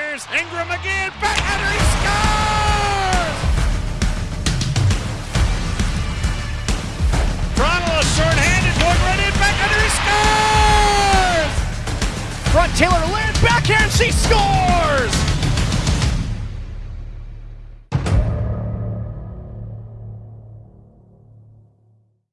here's Ingram again. Backhander, he scores! Toronto is short-handed, going right in. Backhander, he scores! Front Taylor Land backhand, she scores!